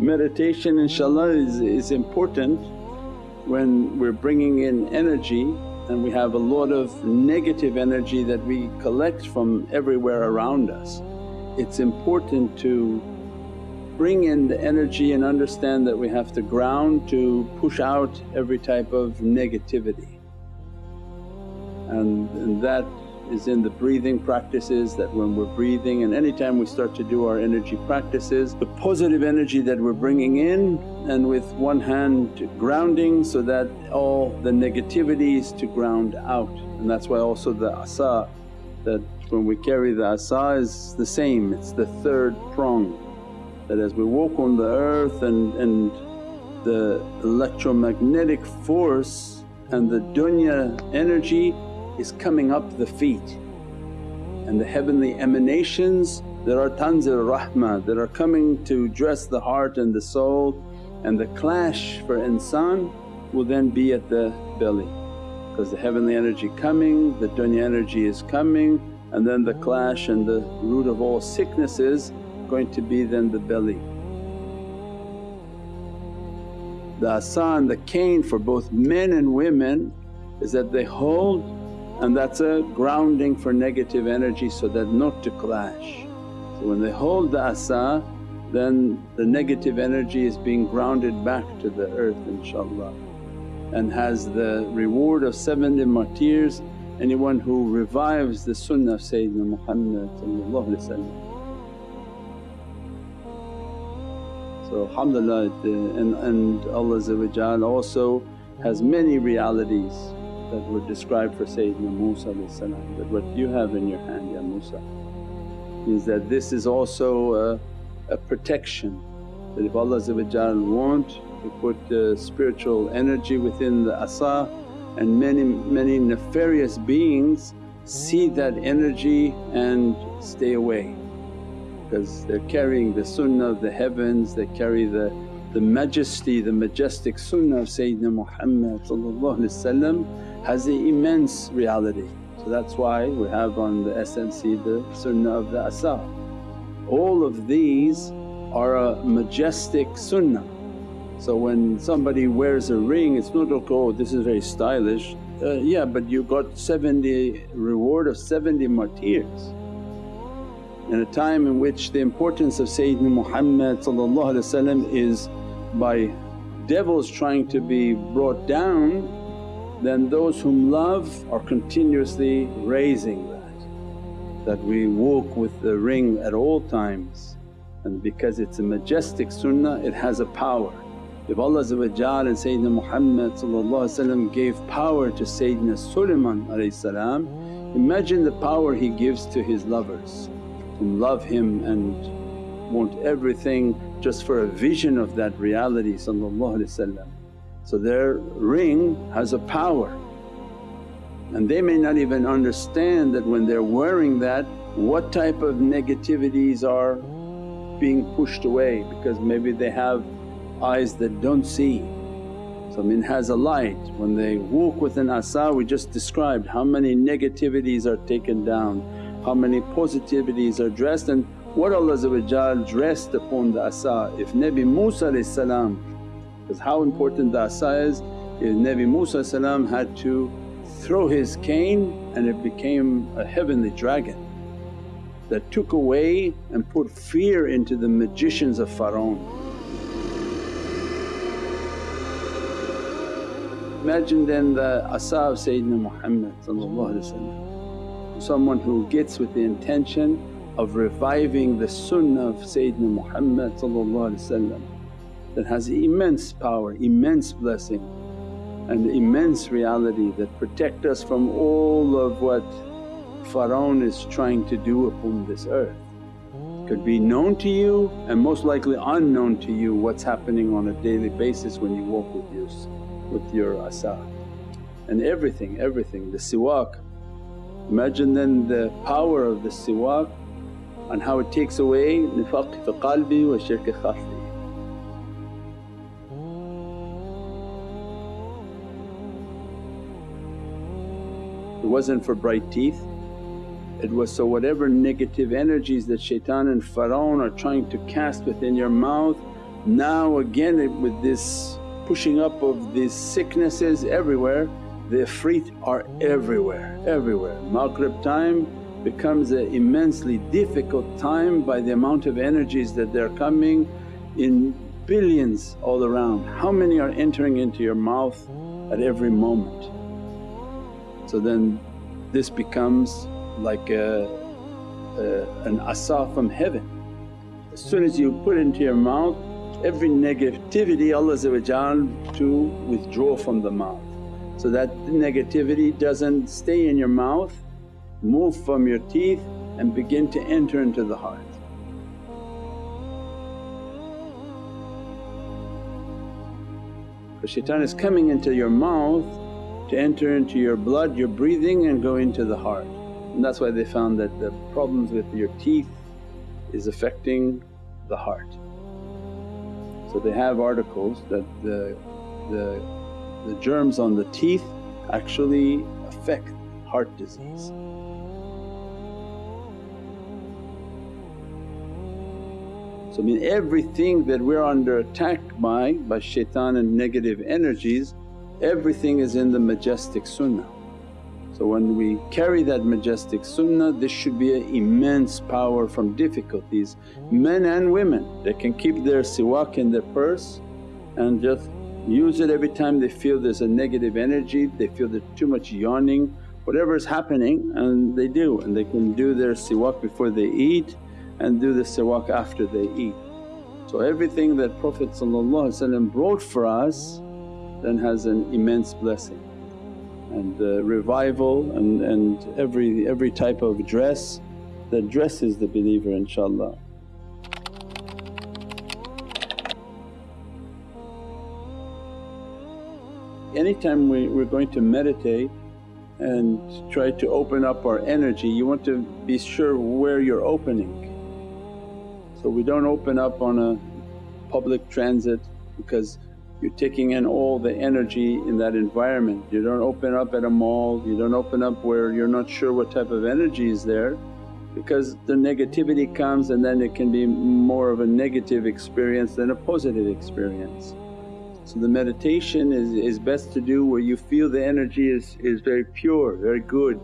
Meditation inshaAllah is, is important when we're bringing in energy and we have a lot of negative energy that we collect from everywhere around us. It's important to bring in the energy and understand that we have to ground to push out every type of negativity. And, and that is in the breathing practices that when we're breathing and anytime we start to do our energy practices, the positive energy that we're bringing in and with one hand grounding so that all the negativities to ground out. And that's why also the asa that when we carry the asa is the same, it's the third prong that as we walk on the earth and, and the electromagnetic force and the dunya energy is coming up the feet. And the heavenly emanations that are tanzil rahmah that are coming to dress the heart and the soul. And the clash for insan will then be at the belly. Because the heavenly energy coming, the dunya energy is coming and then the clash and the root of all sicknesses going to be then the belly. The asa and the cane for both men and women is that they hold and that's a grounding for negative energy so that not to clash. So when they hold the asa then the negative energy is being grounded back to the earth inshaAllah and has the reward of 70 martyrs. Anyone who revives the sunnah of Sayyidina Muhammad So alhamdulillah and, and Allah also has many realities that were described for Sayyidina Musa that what you have in your hand ya Musa is that this is also a, a protection. That if Allah want to put uh, spiritual energy within the asa and many many nefarious beings see that energy and stay away. Because they're carrying the sunnah of the heavens, they carry the, the majesty, the majestic sunnah of Sayyidina Muhammad has an immense reality. So that's why we have on the SNC the sunnah of the asa. All of these are a majestic sunnah. So when somebody wears a ring it's not like, oh this is very stylish, uh, yeah but you got 70 reward of 70 martyrs. In a time in which the importance of Sayyidina Muhammad is by devils trying to be brought down then those whom love are continuously raising that, that we walk with the ring at all times and because it's a majestic sunnah it has a power. If Allah and Sayyidina Muhammad gave power to Sayyidina Sulaiman imagine the power he gives to his lovers who love him and want everything just for a vision of that reality so their ring has a power and they may not even understand that when they're wearing that what type of negativities are being pushed away because maybe they have eyes that don't see. So I mean has a light, when they walk with an asa we just described how many negativities are taken down, how many positivities are dressed and what Allah dressed upon the asa. If Nabi Musa because how important the asa is, is Nabi Musa had to throw his cane and it became a heavenly dragon that took away and put fear into the magicians of Pharaoh. Imagine then the asa of Sayyidina Muhammad someone who gets with the intention of reviving the sunnah of Sayyidina Muhammad that has immense power, immense blessing and immense reality that protect us from all of what Pharaoh is trying to do upon this earth. Could be known to you and most likely unknown to you what's happening on a daily basis when you walk with your, with your asa. And everything, everything, the siwak. Imagine then the power of the siwak and how it takes away nifaq fi qalbi wa shirk khafi. Wasn't for bright teeth, it was so whatever negative energies that shaitan and Pharaoh are trying to cast within your mouth Now again with this pushing up of these sicknesses everywhere, the ifrit are everywhere, everywhere. Maghrib time becomes an immensely difficult time by the amount of energies that they're coming in billions all around. How many are entering into your mouth at every moment? So then this becomes like a, a, an asa from heaven. As soon as you put into your mouth every negativity Allah to withdraw from the mouth so that negativity doesn't stay in your mouth, move from your teeth and begin to enter into the heart. Because shaitan is coming into your mouth to enter into your blood, your breathing and go into the heart. And that's why they found that the problems with your teeth is affecting the heart. So they have articles that the, the, the germs on the teeth actually affect heart disease. So I mean everything that we're under attack by, by shaitan and negative energies, everything is in the majestic sunnah. So when we carry that majestic sunnah this should be an immense power from difficulties, men and women. They can keep their siwak in their purse and just use it every time they feel there's a negative energy, they feel there's too much yawning, whatever is happening and they do and they can do their siwak before they eat and do the siwak after they eat. So everything that Prophet brought for us then has an immense blessing and uh, revival and, and every, every type of dress that dresses the believer inshaAllah. Anytime we, we're going to meditate and try to open up our energy, you want to be sure where you're opening so we don't open up on a public transit because you're taking in all the energy in that environment. You don't open up at a mall, you don't open up where you're not sure what type of energy is there because the negativity comes and then it can be more of a negative experience than a positive experience. So the meditation is, is best to do where you feel the energy is, is very pure, very good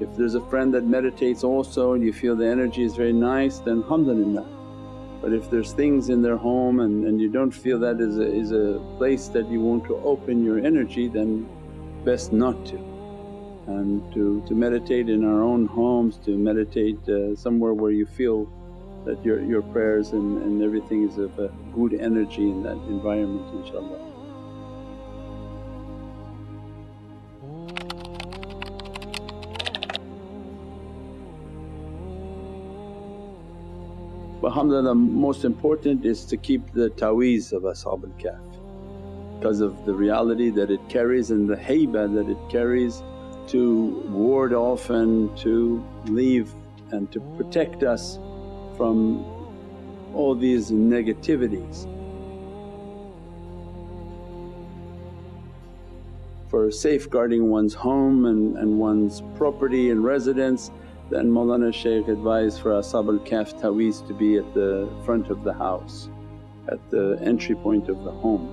if there's a friend that meditates also and you feel the energy is very nice then alhamdulillah. But if there's things in their home and, and you don't feel that is a, is a place that you want to open your energy then best not to. And to, to meditate in our own homes, to meditate uh, somewhere where you feel that your, your prayers and, and everything is of a good energy in that environment inshaAllah. Alhamdulillah most important is to keep the taweez of Ashab al-Kahf because of the reality that it carries and the haybah that it carries to ward off and to leave and to protect us from all these negativities. For safeguarding one's home and, and one's property and residence then Mawlana Shaykh advised for Ashab al-Kahf taweez to be at the front of the house, at the entry point of the home.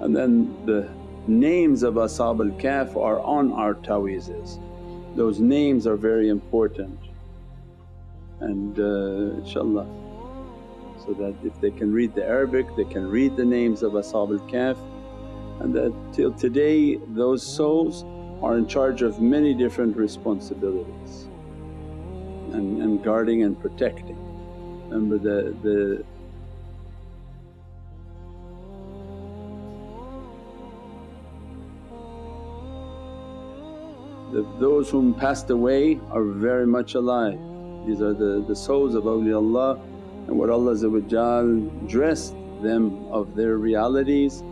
And then the names of Ashab al-Kahf are on our taweezes. Those names are very important and uh, inshaAllah so that if they can read the Arabic they can read the names of Ashab al-Kahf and that till today those souls are in charge of many different responsibilities and, and guarding and protecting. Remember the, the those whom passed away are very much alive. These are the, the souls of awliyaullah and what Allah dressed them of their realities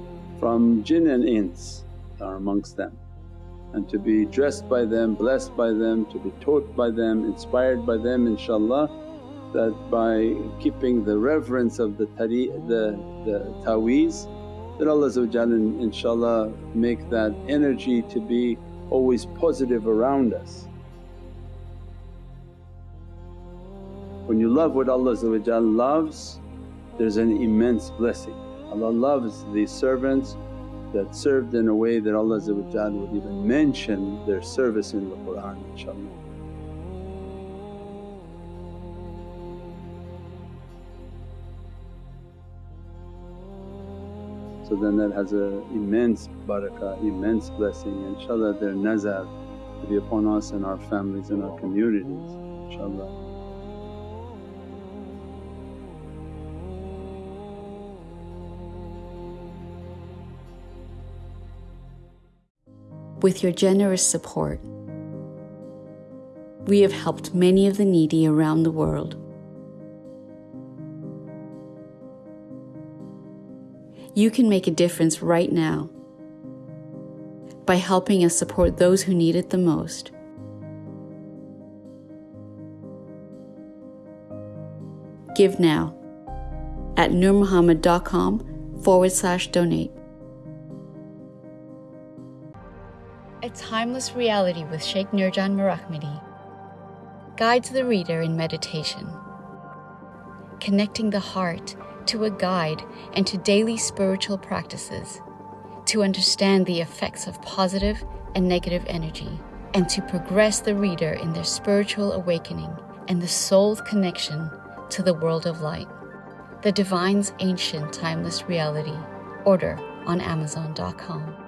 from jinn and ins are amongst them and to be dressed by them, blessed by them, to be taught by them, inspired by them inshaAllah that by keeping the reverence of the tari the, the taweez that Allah inshaAllah make that energy to be always positive around us. When you love what Allah loves there's an immense blessing. Allah loves these servants that served in a way that Allah would even mention their service in the Qur'an inshaAllah. So then that has an immense barakah, immense blessing inshaAllah their nazar to be upon us and our families and our communities inshaAllah. With your generous support, we have helped many of the needy around the world. You can make a difference right now by helping us support those who need it the most. Give now at nurmuhammad.com forward slash donate. A Timeless Reality with Sheikh Nurjan Mirahmadi guides the reader in meditation, connecting the heart to a guide and to daily spiritual practices to understand the effects of positive and negative energy, and to progress the reader in their spiritual awakening and the soul's connection to the world of light. The Divine's Ancient Timeless Reality. Order on Amazon.com.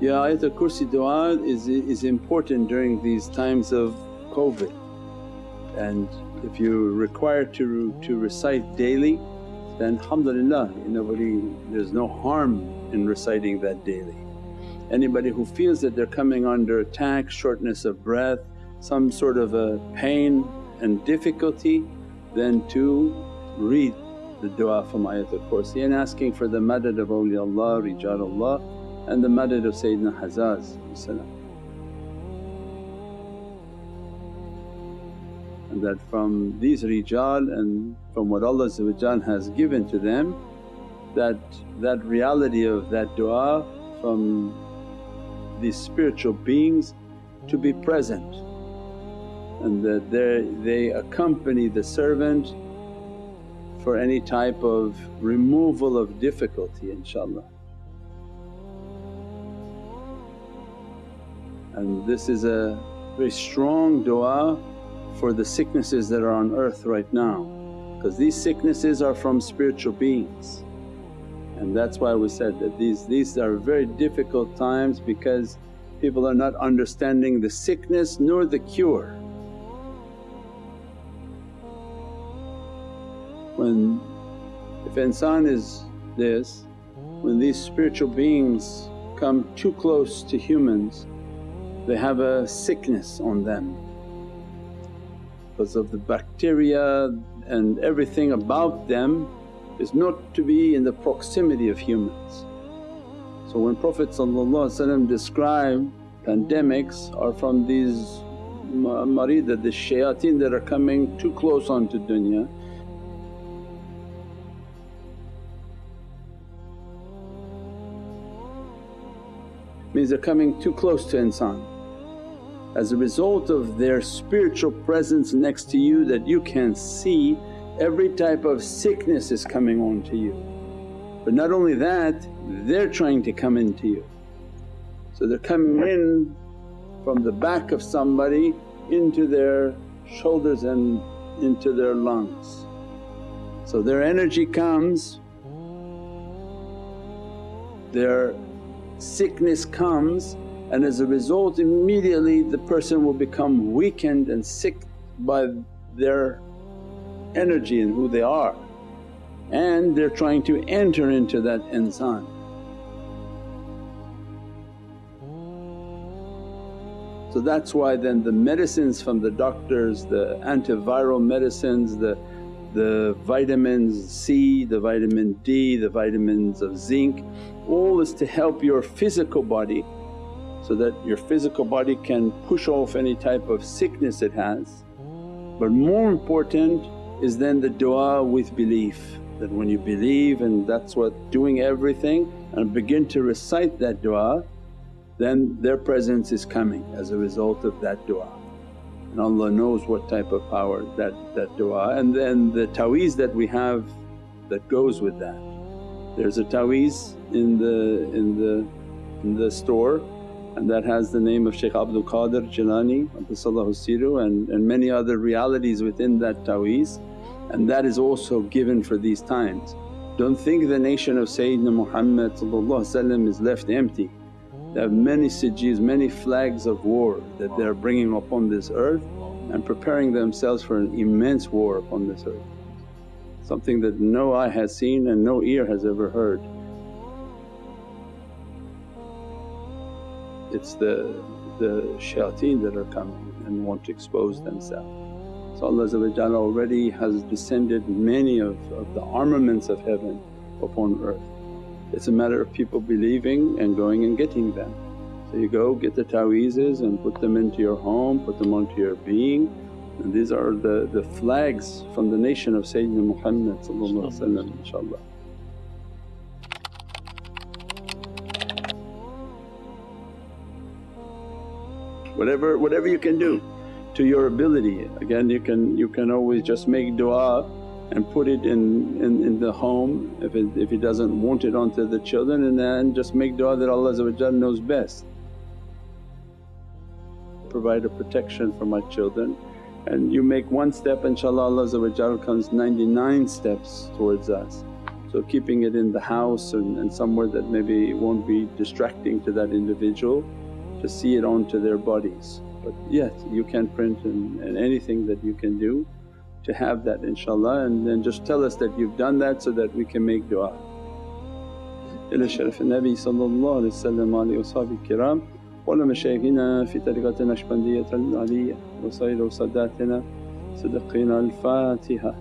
Yeah, Ayatul Kursi dua is, is important during these times of COVID. And if you're required to, to recite daily then alhamdulillah nobody, there's no harm in reciting that daily. Anybody who feels that they're coming under attack, shortness of breath, some sort of a pain and difficulty then to read the dua from Ayatul Kursi and asking for the madad of awliyaullah, rijalullah and the madad of Sayyidina Hazaz and that from these rijal and from what Allah has given to them that that reality of that du'a from these spiritual beings to be present and that they accompany the servant for any type of removal of difficulty inshaAllah. And this is a very strong du'a for the sicknesses that are on earth right now because these sicknesses are from spiritual beings. And that's why we said that these, these are very difficult times because people are not understanding the sickness nor the cure. When if insan is this, when these spiritual beings come too close to humans they have a sickness on them because of the bacteria and everything about them is not to be in the proximity of humans. So when Prophet described pandemics are from these marida, the shayateen that are coming too close onto dunya means they're coming too close to insan. As a result of their spiritual presence next to you that you can see every type of sickness is coming on to you. But not only that they're trying to come into you. So they're coming in from the back of somebody into their shoulders and into their lungs. So their energy comes, their sickness comes and as a result immediately the person will become weakened and sick by their energy and who they are and they're trying to enter into that insan. So that's why then the medicines from the doctors, the antiviral medicines, the, the vitamins C, the vitamin D, the vitamins of zinc, all is to help your physical body so that your physical body can push off any type of sickness it has. But more important is then the du'a with belief That when you believe and that's what doing everything and begin to recite that du'a then their presence is coming as a result of that du'a. And Allah knows what type of power that, that du'a and then the taweez that we have that goes with that. There's a taweez in the, in the, in the store and that has the name of Shaykh Abdul Qadir Jilani and, and many other realities within that taweez and that is also given for these times. Don't think the nation of Sayyidina Muhammad is left empty. They have many sijis, many flags of war that they are bringing upon this earth and preparing themselves for an immense war upon this earth. Something that no eye has seen and no ear has ever heard. it's the, the shayateen that are coming and want to expose themselves. So Allah already has descended many of, of the armaments of heaven upon earth. It's a matter of people believing and going and getting them. So you go get the ta'weezes and put them into your home, put them onto your being and these are the, the flags from the nation of Sayyidina Muhammad inshaAllah. whatever, whatever you can do to your ability. Again you can, you can always just make du'a and put it in, in, in the home if, it, if he doesn't want it onto the children and then just make du'a that Allah knows best. Provide a protection for my children and you make one step inshaAllah Allah comes 99 steps towards us. So keeping it in the house and, and somewhere that maybe won't be distracting to that individual to see it onto their bodies. But yes, you can print and, and anything that you can do to have that inshaAllah and then just tell us that you've done that so that we can make du'a. إلى شرف النبي صلى الله عليه وسلم وآله وصحبه الكرام وعلى مشايخنا في طريقة النشبندية العلية وسائر ساداتنا صدقنا الفاتحة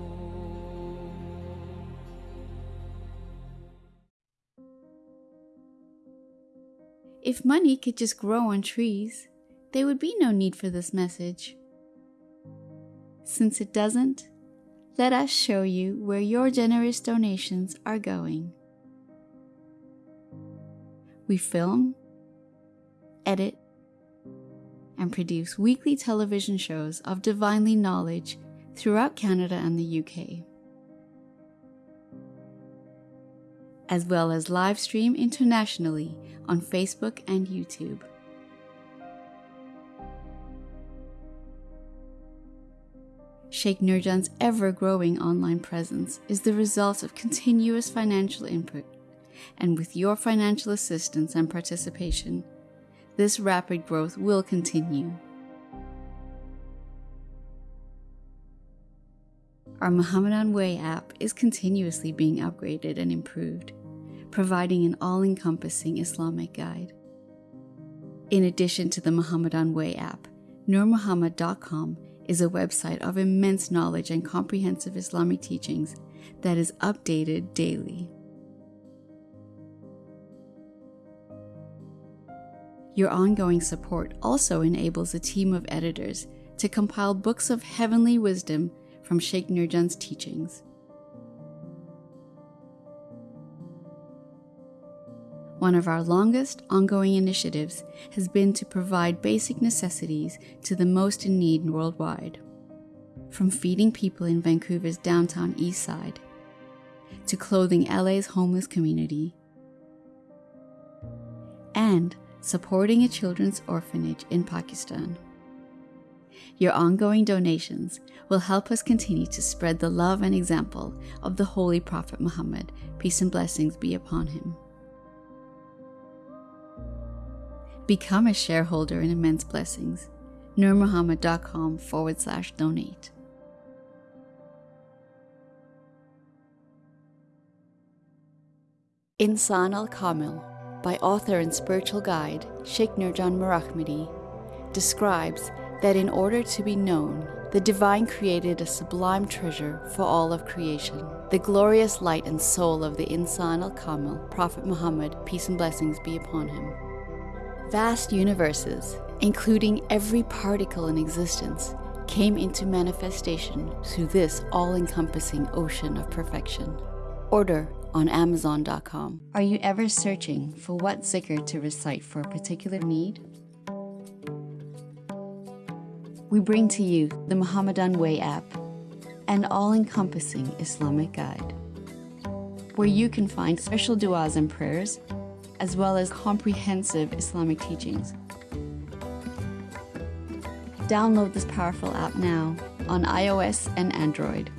If money could just grow on trees, there would be no need for this message. Since it doesn't, let us show you where your generous donations are going. We film, edit, and produce weekly television shows of divinely knowledge throughout Canada and the UK. as well as live stream internationally on Facebook and YouTube. Sheikh Nurjan's ever growing online presence is the result of continuous financial input, and with your financial assistance and participation, this rapid growth will continue. Our Muhammadan Way app is continuously being upgraded and improved providing an all encompassing Islamic guide. In addition to the Muhammadan Way app, NurMuhammad.com is a website of immense knowledge and comprehensive Islamic teachings that is updated daily. Your ongoing support also enables a team of editors to compile books of heavenly wisdom from Sheikh Nurjan's teachings. One of our longest ongoing initiatives has been to provide basic necessities to the most in need worldwide. From feeding people in Vancouver's downtown east side, to clothing LA's homeless community, and supporting a children's orphanage in Pakistan. Your ongoing donations will help us continue to spread the love and example of the Holy Prophet Muhammad, peace and blessings be upon him. Become a shareholder in Immense Blessings. nurmuhammad.com forward slash donate. Insan al Kamil by author and spiritual guide Sheikh Nurjan Mirahmadi describes that in order to be known, the divine created a sublime treasure for all of creation, the glorious light and soul of the Insan al Kamil, Prophet Muhammad, peace and blessings be upon him. Vast universes, including every particle in existence, came into manifestation through this all encompassing ocean of perfection. Order on Amazon.com. Are you ever searching for what zikr to recite for a particular need? We bring to you the Muhammadan Way app, an all encompassing Islamic guide, where you can find special du'as and prayers, as well as comprehensive Islamic teachings. Download this powerful app now on iOS and Android.